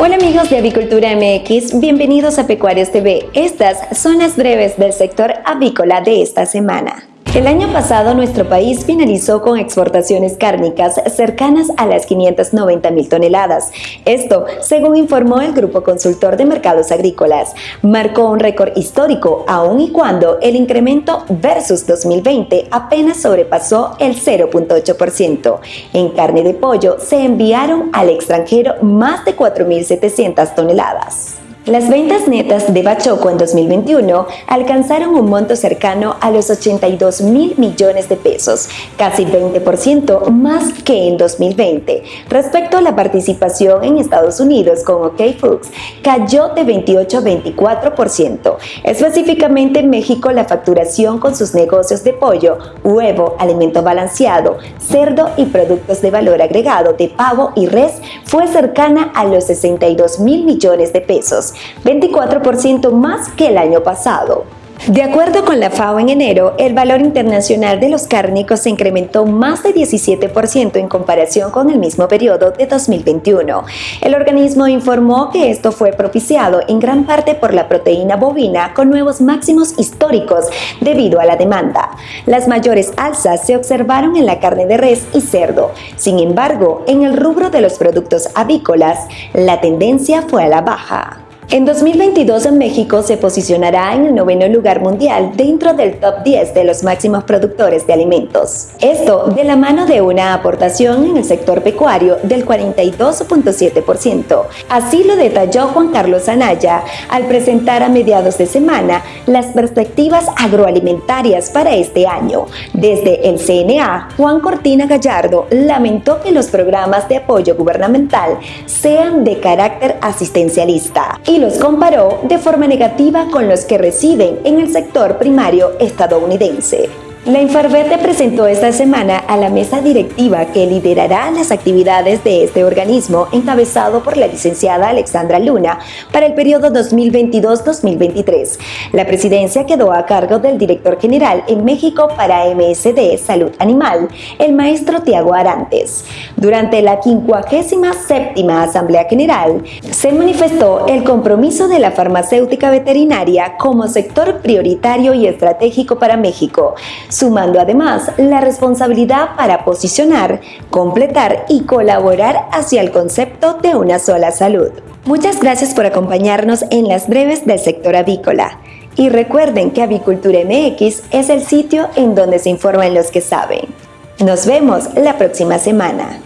Hola amigos de Avicultura MX, bienvenidos a Pecuarios TV. Estas son las breves del sector avícola de esta semana. El año pasado nuestro país finalizó con exportaciones cárnicas cercanas a las 590 mil toneladas. Esto, según informó el Grupo Consultor de Mercados Agrícolas, marcó un récord histórico aun y cuando el incremento versus 2020 apenas sobrepasó el 0.8%. En carne de pollo se enviaron al extranjero más de 4.700 toneladas. Las ventas netas de Bachoco en 2021 alcanzaron un monto cercano a los 82 mil millones de pesos, casi 20% más que en 2020. Respecto a la participación en Estados Unidos con OK Foods, cayó de 28 a 24%. Específicamente en México, la facturación con sus negocios de pollo, huevo, alimento balanceado, cerdo y productos de valor agregado de pavo y res fue cercana a los 62 mil millones de pesos 24% más que el año pasado. De acuerdo con la FAO en enero, el valor internacional de los cárnicos se incrementó más de 17% en comparación con el mismo periodo de 2021. El organismo informó que esto fue propiciado en gran parte por la proteína bovina con nuevos máximos históricos debido a la demanda. Las mayores alzas se observaron en la carne de res y cerdo. Sin embargo, en el rubro de los productos avícolas, la tendencia fue a la baja. En 2022 México se posicionará en el noveno lugar mundial dentro del top 10 de los máximos productores de alimentos. Esto de la mano de una aportación en el sector pecuario del 42.7%. Así lo detalló Juan Carlos Anaya al presentar a mediados de semana las perspectivas agroalimentarias para este año. Desde el CNA, Juan Cortina Gallardo lamentó que los programas de apoyo gubernamental sean de carácter asistencialista los comparó de forma negativa con los que residen en el sector primario estadounidense. La Infarvete presentó esta semana a la mesa directiva que liderará las actividades de este organismo encabezado por la licenciada Alexandra Luna para el periodo 2022-2023. La presidencia quedó a cargo del director general en México para MSD Salud Animal, el maestro Tiago Arantes. Durante la 57 Asamblea General se manifestó el compromiso de la farmacéutica veterinaria como sector prioritario y estratégico para México sumando además la responsabilidad para posicionar, completar y colaborar hacia el concepto de una sola salud. Muchas gracias por acompañarnos en las breves del sector avícola. Y recuerden que Avicultura MX es el sitio en donde se informan los que saben. Nos vemos la próxima semana.